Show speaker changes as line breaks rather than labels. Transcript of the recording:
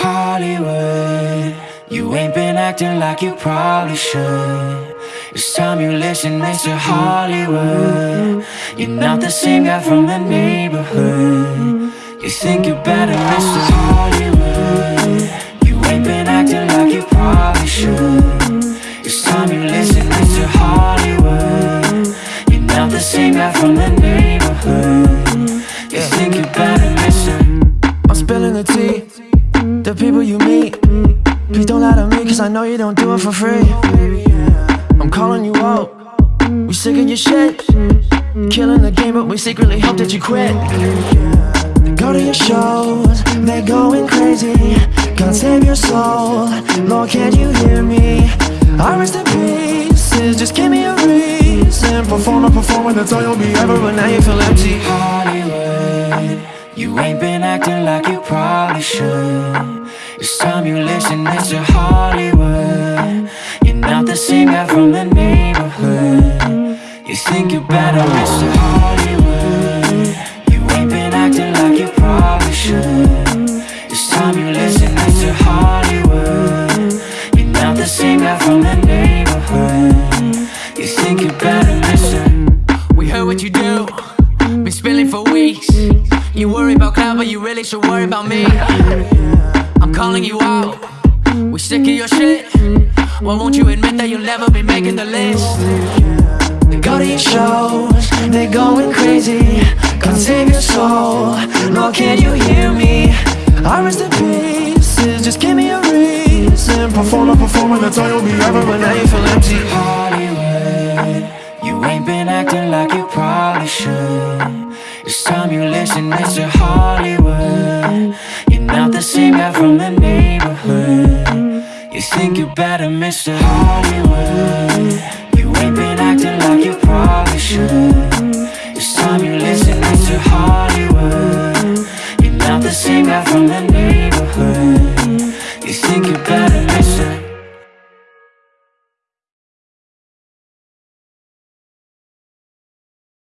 Hollywood You ain't been acting like you probably should It's time you listen, Mr. Hollywood You're not the same guy from the neighborhood You think you're better, Mr. Hollywood You ain't been acting like you probably should It's time you listen, Mr. Hollywood You're not the same guy from the neighborhood
don't lie to me Cause I know you don't do it for free. I'm calling you out. We sick of your shit. Killing the game but we secretly hope that you quit. They go to your shows They're going crazy. God save your soul. Lord can you hear me? I rest in pieces Just give me a reason. Perform or perform when that's all you'll be ever But now you feel empty.
Hollywood You ain't been acting like you probably should It's time you listen, it's a Hollywood You're not the same guy from the neighborhood You think you're better, Mr. Hollywood You ain't been acting like you probably should It's time you listen, it's a Hollywood You're not the same guy from the neighborhood You think you're better, Mr.
We heard what you do, been spilling for weeks. You worry about cloud, but you really should worry about me. Calling you out, we sick of your shit. Why won't you admit that you'll never be making the list?
They go to your shows, they're going crazy God save your soul, Lord can you hear me? I rest in pieces, just give me a reason Perform or perform and that's all you'll be ever But now you feel empty
Hollywood You ain't been acting like you probably should It's time you listen, Mr. Hollywood not the same guy from the neighborhood You think you're better, Mr. Hollywood You ain't been acting like you probably should It's time you listen, Mr. Hollywood